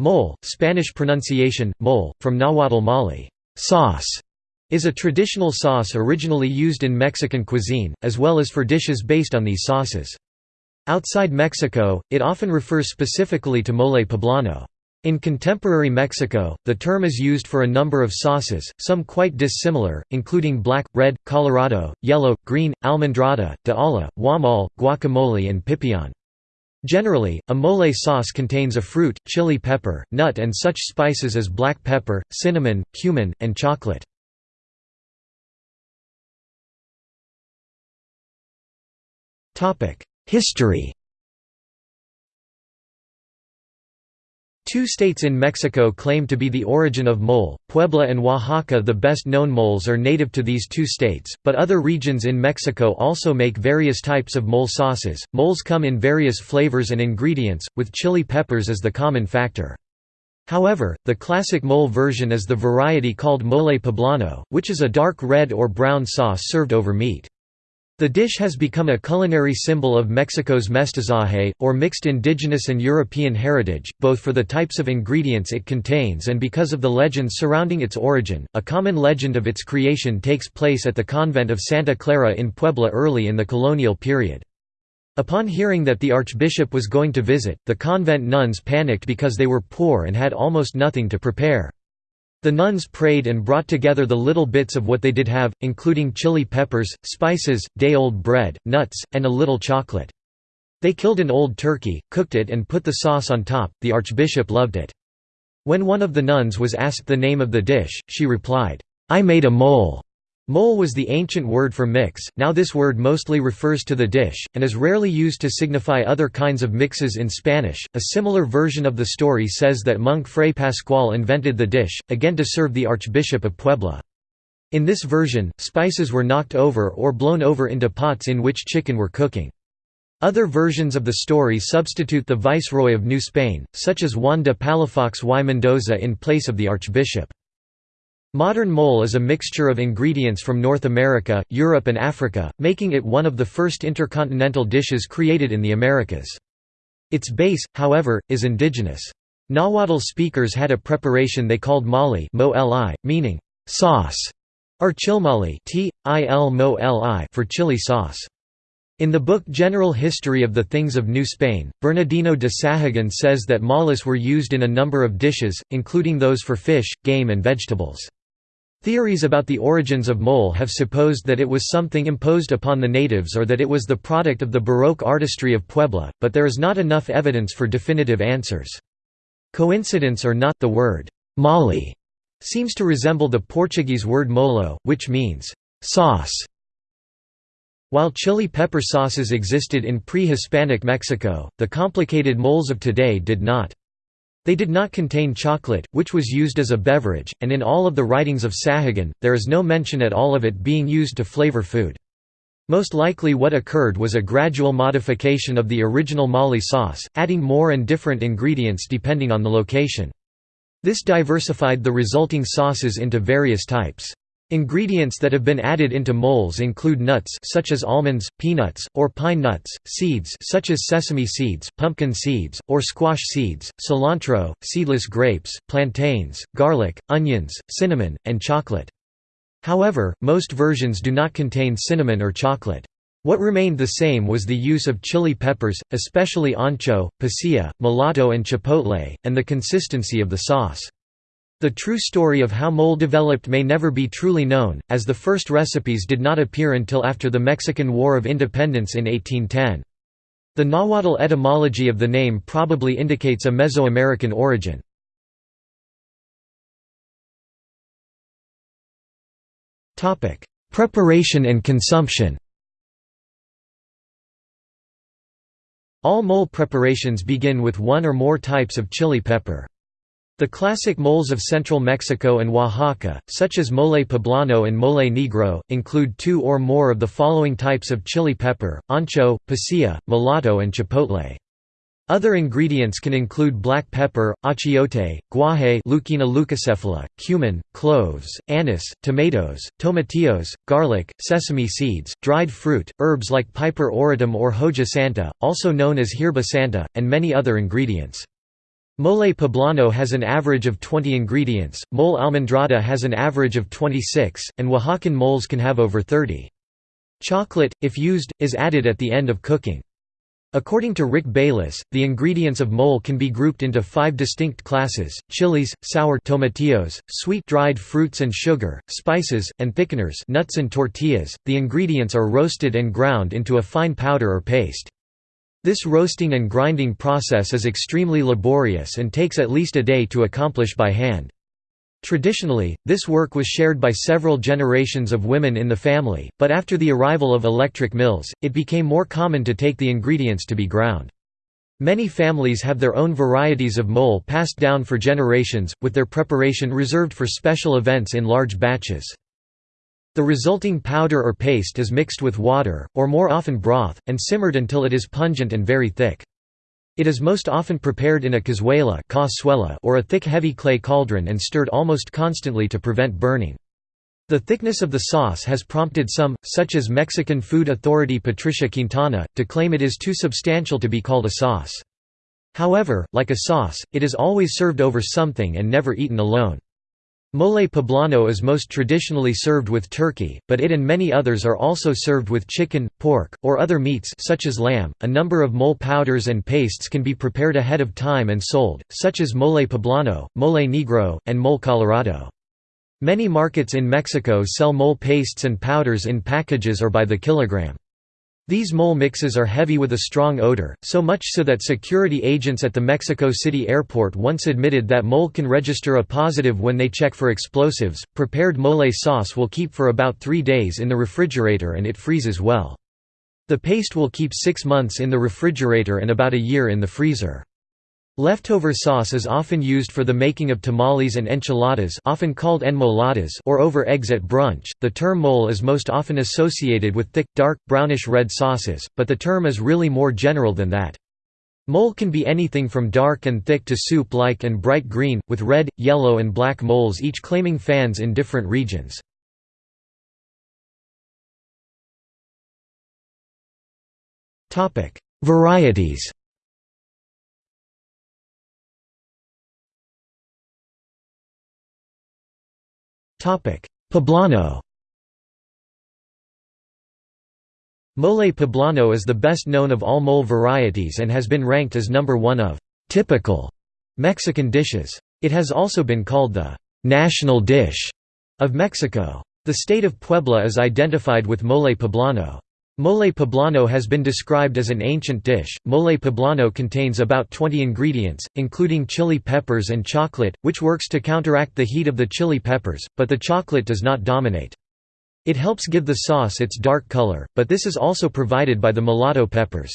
Mole, Spanish pronunciation, mole, from Nahuatl Mali sauce", is a traditional sauce originally used in Mexican cuisine, as well as for dishes based on these sauces. Outside Mexico, it often refers specifically to mole poblano. In contemporary Mexico, the term is used for a number of sauces, some quite dissimilar, including black, red, colorado, yellow, green, almendrada, de olla, guamal, guacamole and pipián. Generally, a mole sauce contains a fruit, chili pepper, nut and such spices as black pepper, cinnamon, cumin, and chocolate. History Two states in Mexico claim to be the origin of mole, Puebla and Oaxaca the best known moles are native to these two states, but other regions in Mexico also make various types of mole sauces. Moles come in various flavors and ingredients, with chili peppers as the common factor. However, the classic mole version is the variety called mole poblano, which is a dark red or brown sauce served over meat. The dish has become a culinary symbol of Mexico's mestizaje, or mixed indigenous and European heritage, both for the types of ingredients it contains and because of the legends surrounding its origin. A common legend of its creation takes place at the convent of Santa Clara in Puebla early in the colonial period. Upon hearing that the archbishop was going to visit, the convent nuns panicked because they were poor and had almost nothing to prepare. The nuns prayed and brought together the little bits of what they did have, including chili peppers, spices, day-old bread, nuts, and a little chocolate. They killed an old turkey, cooked it and put the sauce on top, the archbishop loved it. When one of the nuns was asked the name of the dish, she replied, "'I made a mole'". Mole was the ancient word for mix, now this word mostly refers to the dish, and is rarely used to signify other kinds of mixes in Spanish. A similar version of the story says that monk Fray Pascual invented the dish, again to serve the Archbishop of Puebla. In this version, spices were knocked over or blown over into pots in which chicken were cooking. Other versions of the story substitute the viceroy of New Spain, such as Juan de Palafox y Mendoza in place of the archbishop. Modern mole is a mixture of ingredients from North America, Europe and Africa, making it one of the first intercontinental dishes created in the Americas. Its base, however, is indigenous. Nahuatl speakers had a preparation they called mali meaning sauce, or chilmali for chili sauce. In the book General History of the Things of New Spain, Bernardino de Sahagun says that moles were used in a number of dishes, including those for fish, game and vegetables. Theories about the origins of mole have supposed that it was something imposed upon the natives or that it was the product of the Baroque artistry of Puebla, but there is not enough evidence for definitive answers. Coincidence or not, the word «mali» seems to resemble the Portuguese word molo, which means «sauce». While chili pepper sauces existed in pre-Hispanic Mexico, the complicated moles of today did not. They did not contain chocolate, which was used as a beverage, and in all of the writings of Sahagun, there is no mention at all of it being used to flavor food. Most likely what occurred was a gradual modification of the original mali sauce, adding more and different ingredients depending on the location. This diversified the resulting sauces into various types. Ingredients that have been added into moles include nuts such as almonds, peanuts, or pine nuts, seeds such as sesame seeds, pumpkin seeds, or squash seeds, cilantro, seedless grapes, plantains, garlic, onions, cinnamon, and chocolate. However, most versions do not contain cinnamon or chocolate. What remained the same was the use of chili peppers, especially ancho, pasilla, mulatto and chipotle, and the consistency of the sauce. The true story of how mole developed may never be truly known, as the first recipes did not appear until after the Mexican War of Independence in 1810. The Nahuatl etymology of the name probably indicates a Mesoamerican origin. Preparation and consumption All mole preparations begin with one or more types of chili pepper. The classic moles of central Mexico and Oaxaca, such as mole poblano and mole negro, include two or more of the following types of chili pepper, ancho, pasilla, mulatto and chipotle. Other ingredients can include black pepper, achiote, guaje Leucaena leucocephala, cumin, cloves, anise, tomatoes, tomatillos, garlic, sesame seeds, dried fruit, herbs like piper auritum or hoja santa, also known as hierba santa, and many other ingredients. Mole poblano has an average of 20 ingredients, mole almendrada has an average of 26, and Oaxacan moles can have over 30. Chocolate, if used, is added at the end of cooking. According to Rick Bayless, the ingredients of mole can be grouped into five distinct classes, chilies, sour tomatillos, sweet dried fruits and sugar, spices, and thickeners nuts and tortillas. .The ingredients are roasted and ground into a fine powder or paste. This roasting and grinding process is extremely laborious and takes at least a day to accomplish by hand. Traditionally, this work was shared by several generations of women in the family, but after the arrival of electric mills, it became more common to take the ingredients to be ground. Many families have their own varieties of mole passed down for generations, with their preparation reserved for special events in large batches. The resulting powder or paste is mixed with water, or more often broth, and simmered until it is pungent and very thick. It is most often prepared in a cazuela or a thick heavy clay cauldron and stirred almost constantly to prevent burning. The thickness of the sauce has prompted some, such as Mexican food authority Patricia Quintana, to claim it is too substantial to be called a sauce. However, like a sauce, it is always served over something and never eaten alone. Mole poblano is most traditionally served with turkey, but it and many others are also served with chicken, pork, or other meats such as lamb. A number of mole powders and pastes can be prepared ahead of time and sold, such as mole poblano, mole negro, and mole colorado. Many markets in Mexico sell mole pastes and powders in packages or by the kilogram. These mole mixes are heavy with a strong odor, so much so that security agents at the Mexico City airport once admitted that mole can register a positive when they check for explosives. Prepared mole sauce will keep for about three days in the refrigerator and it freezes well. The paste will keep six months in the refrigerator and about a year in the freezer. Leftover sauce is often used for the making of tamales and enchiladas often called enmoladas or over eggs at brunch. The term mole is most often associated with thick, dark, brownish-red sauces, but the term is really more general than that. Mole can be anything from dark and thick to soup-like and bright green, with red, yellow and black moles each claiming fans in different regions. Varieties Poblano Mole poblano is the best known of all mole varieties and has been ranked as number one of «typical» Mexican dishes. It has also been called the «national dish» of Mexico. The state of Puebla is identified with mole poblano. Mole poblano has been described as an ancient dish. Mole poblano contains about 20 ingredients, including chili peppers and chocolate, which works to counteract the heat of the chili peppers, but the chocolate does not dominate. It helps give the sauce its dark color, but this is also provided by the mulatto peppers.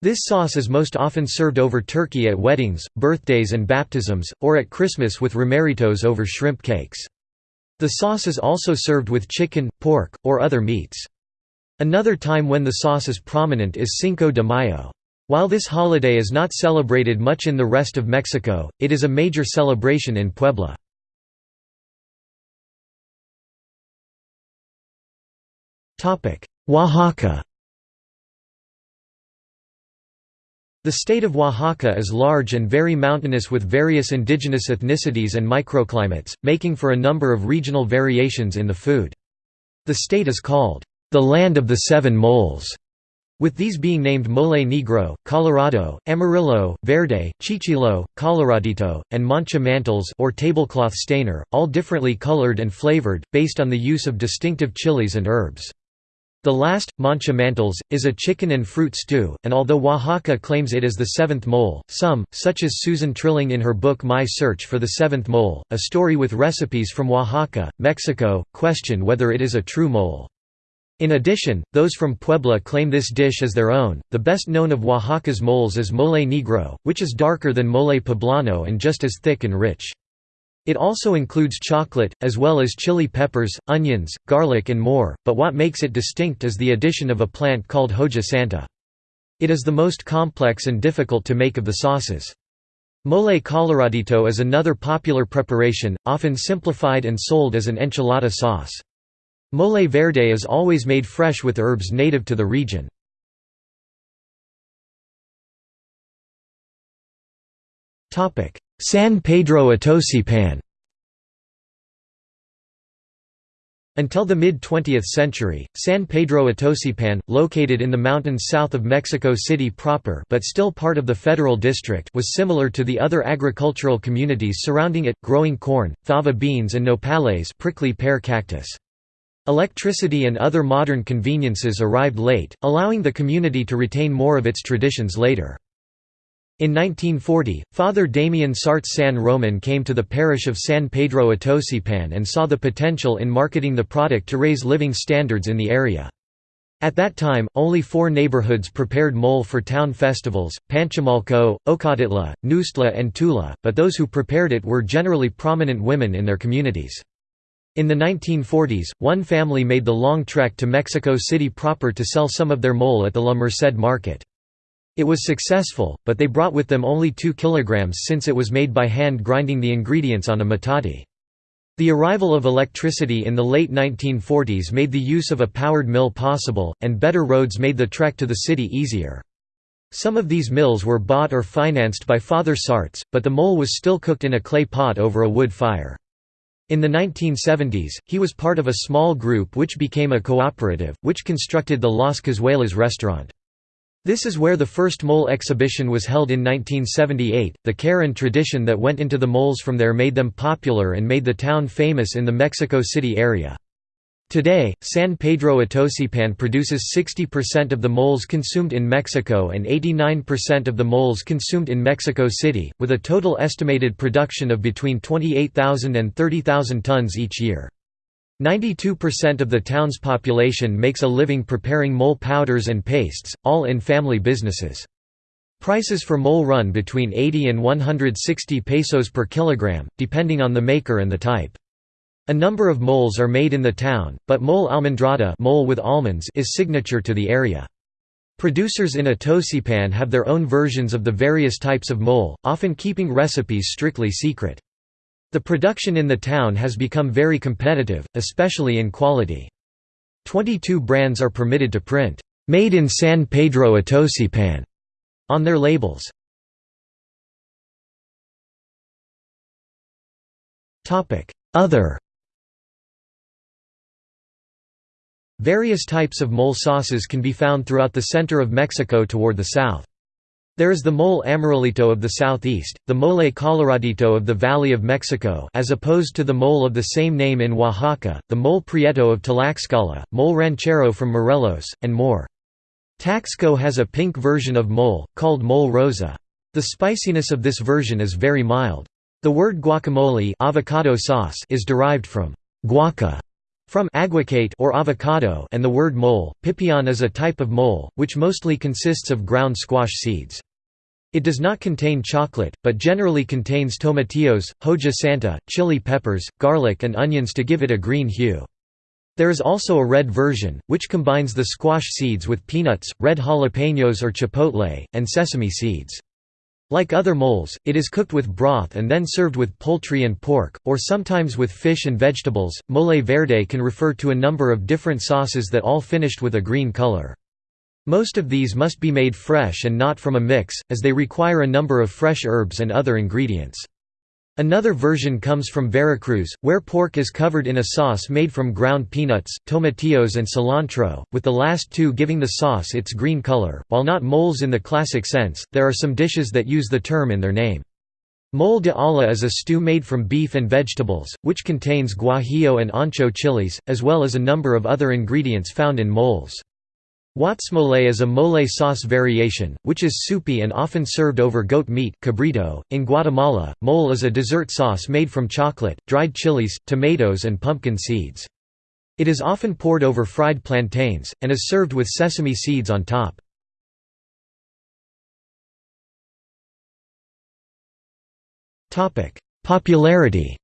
This sauce is most often served over turkey at weddings, birthdays and baptisms, or at Christmas with romeritos over shrimp cakes. The sauce is also served with chicken, pork, or other meats. Another time when the sauce is prominent is Cinco de Mayo. While this holiday is not celebrated much in the rest of Mexico, it is a major celebration in Puebla. Oaxaca The state of Oaxaca is large and very mountainous with various indigenous ethnicities and microclimates, making for a number of regional variations in the food. The state is called the land of the seven moles, with these being named Mole Negro, Colorado, Amarillo, Verde, Chichilo, Coloradito, and Mancha mantles or tablecloth stainer, all differently colored and flavored, based on the use of distinctive chilies and herbs. The last, mancha mantles, is a chicken and fruit stew, and although Oaxaca claims it as the seventh mole, some, such as Susana Trilling in her book My Search for the Seventh Mole, a story with recipes from Oaxaca, Mexico, question whether it is a true mole. In addition, those from Puebla claim this dish as their own. The best known of Oaxaca's moles is mole negro, which is darker than mole poblano and just as thick and rich. It also includes chocolate, as well as chili peppers, onions, garlic and more, but what makes it distinct is the addition of a plant called hoja santa. It is the most complex and difficult to make of the sauces. Mole coloradito is another popular preparation, often simplified and sold as an enchilada sauce. Mole verde is always made fresh with herbs native to the region. San Pedro Atocpan Until the mid-20th century, San Pedro Atocpan, located in the mountains south of Mexico City proper but still part of the federal district was similar to the other agricultural communities surrounding it, growing corn, fava beans and nopales prickly pear cactus. Electricity and other modern conveniences arrived late, allowing the community to retain more of its traditions later. In 1940, Father Damien Sarts San Roman came to the parish of San Pedro Atocpan and saw the potential in marketing the product to raise living standards in the area. At that time, only four neighborhoods prepared mole for town festivals, Panchimalco, Ocotitla, Nuxtla and Tula, but those who prepared it were generally prominent women in their communities. In the 1940s, one family made the long trek to Mexico City proper to sell some of their mole at the La Merced market. It was successful, but they brought with them only 2 kilograms since it was made by hand grinding the ingredients on a metate. The arrival of electricity in the late 1940s made the use of a powered mill possible, and better roads made the trek to the city easier. Some of these mills were bought or financed by Father Sarts, but the mole was still cooked in a clay pot over a wood fire. In the 1970s, he was part of a small group which became a cooperative, which constructed the Las Cazuelas restaurant. This is where the first mole exhibition was held in 1978. The care and tradition that went into the moles from there made them popular and made the town famous in the Mexico City area. Today, San Pedro Atocpan produces 60% of the moles consumed in Mexico and 89% of the moles consumed in Mexico City, with a total estimated production of between 28,000 and 30,000 tons each year. 92% of the town's population makes a living preparing mole powders and pastes, all in family businesses. Prices for mole run between 80 and 160 pesos per kilogram, depending on the maker and the type. A number of moles are made in the town, but mole almendrada mole with almonds is signature to the area. Producers in Atocpan have their own versions of the various types of mole, often keeping recipes strictly secret. The production in the town has become very competitive, especially in quality. 22 brands are permitted to print, "'Made in San Pedro Atocpan' on their labels. Other Various types of mole sauces can be found throughout the center of Mexico toward the south. There is the mole amarillito of the southeast, the mole coloradito of the Valley of Mexico as opposed to the mole of the same name in Oaxaca, the mole prieto of Tlaxcala, mole ranchero from Morelos, and more. Taxco has a pink version of mole, called mole rosa. The spiciness of this version is very mild. The word guacamole avocado sauce is derived from guaca, from aguacate or avocado and the word mole, pipián is a type of mole, which mostly consists of ground squash seeds. It does not contain chocolate, but generally contains tomatillos, hoja santa, chili peppers, garlic and onions to give it a green hue. There is also a red version, which combines the squash seeds with peanuts, red jalapenos or chipotle, and sesame seeds. Like other moles, it is cooked with broth and then served with poultry and pork, or sometimes with fish and vegetables. Mole verde can refer to a number of different sauces that all finished with a green color. Most of these must be made fresh and not from a mix, as they require a number of fresh herbs and other ingredients. Another version comes from Veracruz, where pork is covered in a sauce made from ground peanuts, tomatillos and cilantro, with the last two giving the sauce its green color. While not moles in the classic sense, there are some dishes that use the term in their name. Mole de olla is a stew made from beef and vegetables, which contains guajillo and ancho chilies, as well as a number of other ingredients found in moles. Huatzmole is a mole sauce variation, which is soupy and often served over goat meat cabrito. .In Guatemala, mole is a dessert sauce made from chocolate, dried chilies, tomatoes and pumpkin seeds. It is often poured over fried plantains, and is served with sesame seeds on top. Popularity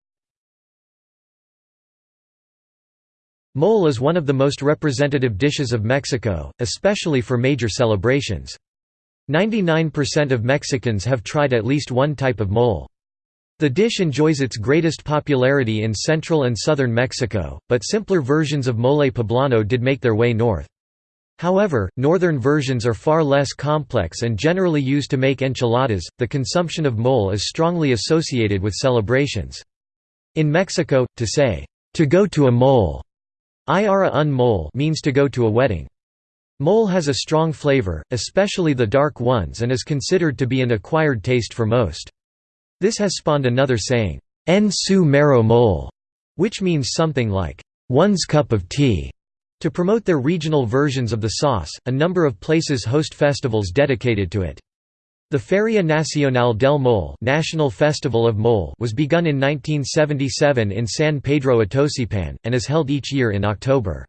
Mole is one of the most representative dishes of Mexico, especially for major celebrations. 99% of Mexicans have tried at least one type of mole. The dish enjoys its greatest popularity in central and southern Mexico, but simpler versions of mole poblano did make their way north. However, northern versions are far less complex and generally used to make enchiladas. The consumption of mole is strongly associated with celebrations. In Mexico, to say, to go to a mole, Iara un mole means to go to a wedding. Mole has a strong flavor, especially the dark ones and is considered to be an acquired taste for most. This has spawned another saying, en su mero mole, which means something like, one's cup of tea. To promote their regional versions of the sauce, a number of places host festivals dedicated to it. The Feria Nacional del Mole, National Festival of Mole was begun in 1977 in San Pedro Atocpan, and is held each year in October.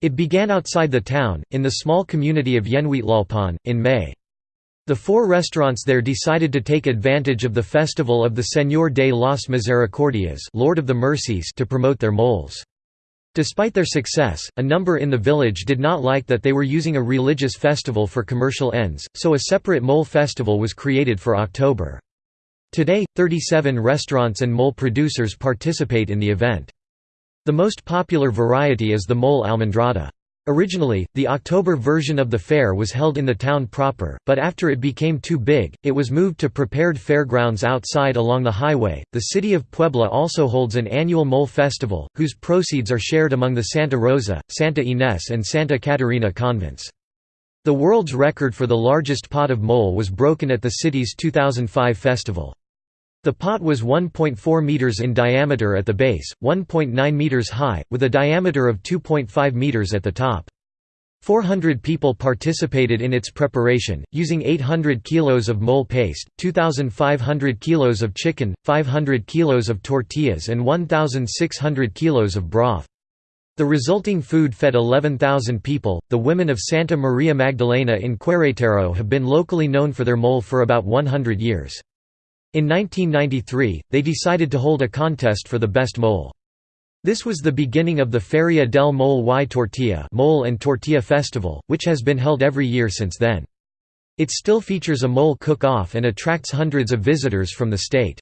It began outside the town, in the small community of Yenhuitlalpan, in May. The four restaurants there decided to take advantage of the festival of the Señor de las Misericordias Lord of the Mercies to promote their moles. Despite their success, a number in the village did not like that they were using a religious festival for commercial ends, so a separate mole festival was created for October. Today, 37 restaurants and mole producers participate in the event. The most popular variety is the mole almendrada. Originally, the October version of the fair was held in the town proper, but after it became too big, it was moved to prepared fairgrounds outside along the highway. The city of Puebla also holds an annual mole festival, whose proceeds are shared among the Santa Rosa, Santa Ines, and Santa Catarina convents. The world's record for the largest pot of mole was broken at the city's 2005 festival. The pot was 1.4 meters in diameter at the base, 1.9 meters high, with a diameter of 2.5 meters at the top. 400 people participated in its preparation, using 800 kilos of mole paste, 2,500 kilos of chicken, 500 kilos of tortillas and 1,600 kilos of broth. The resulting food fed 11,000 people. The women of Santa Maria Magdalena in Querétaro have been locally known for their mole for about 100 years. In 1993, they decided to hold a contest for the best mole. This was the beginning of the Feria del Mole y Tortilla mole and Tortilla Festival, which has been held every year since then. It still features a mole cook-off and attracts hundreds of visitors from the state.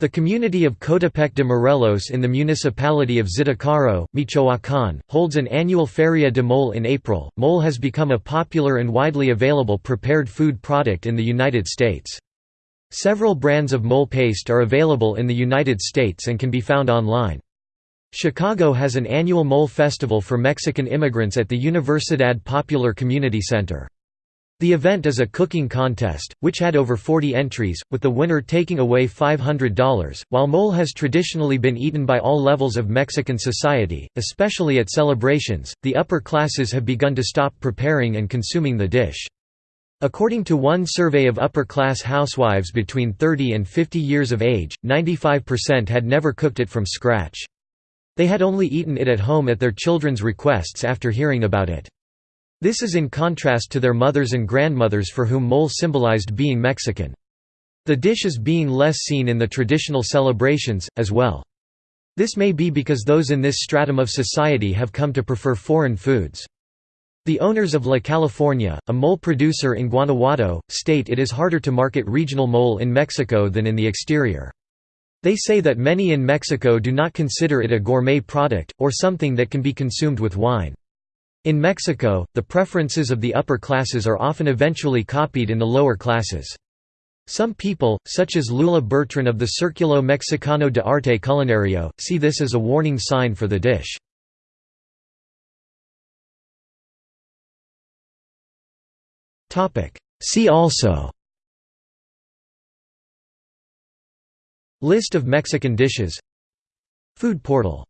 The community of Coatepec de Morelos in the municipality of Zitácuaro, Michoacán, holds an annual Feria de Mole in April. Mole has become a popular and widely available prepared food product in the United States. Several brands of mole paste are available in the United States and can be found online. Chicago has an annual mole festival for Mexican immigrants at the Universidad Popular Community Center. The event is a cooking contest, which had over 40 entries, with the winner taking away $500. While mole has traditionally been eaten by all levels of Mexican society, especially at celebrations, the upper classes have begun to stop preparing and consuming the dish. According to one survey of upper-class housewives between 30 and 50 years of age, 95% had never cooked it from scratch. They had only eaten it at home at their children's requests after hearing about it. This is in contrast to their mothers and grandmothers for whom mole symbolized being Mexican. The dish is being less seen in the traditional celebrations, as well. This may be because those in this stratum of society have come to prefer foreign foods. The owners of La California, a mole producer in Guanajuato, state it is harder to market regional mole in Mexico than in the exterior. They say that many in Mexico do not consider it a gourmet product, or something that can be consumed with wine. In Mexico, the preferences of the upper classes are often eventually copied in the lower classes. Some people, such as Lula Bertran of the Círculo Mexicano de Arte Culinario, see this as a warning sign for the dish. See also. List of Mexican dishes. Food portal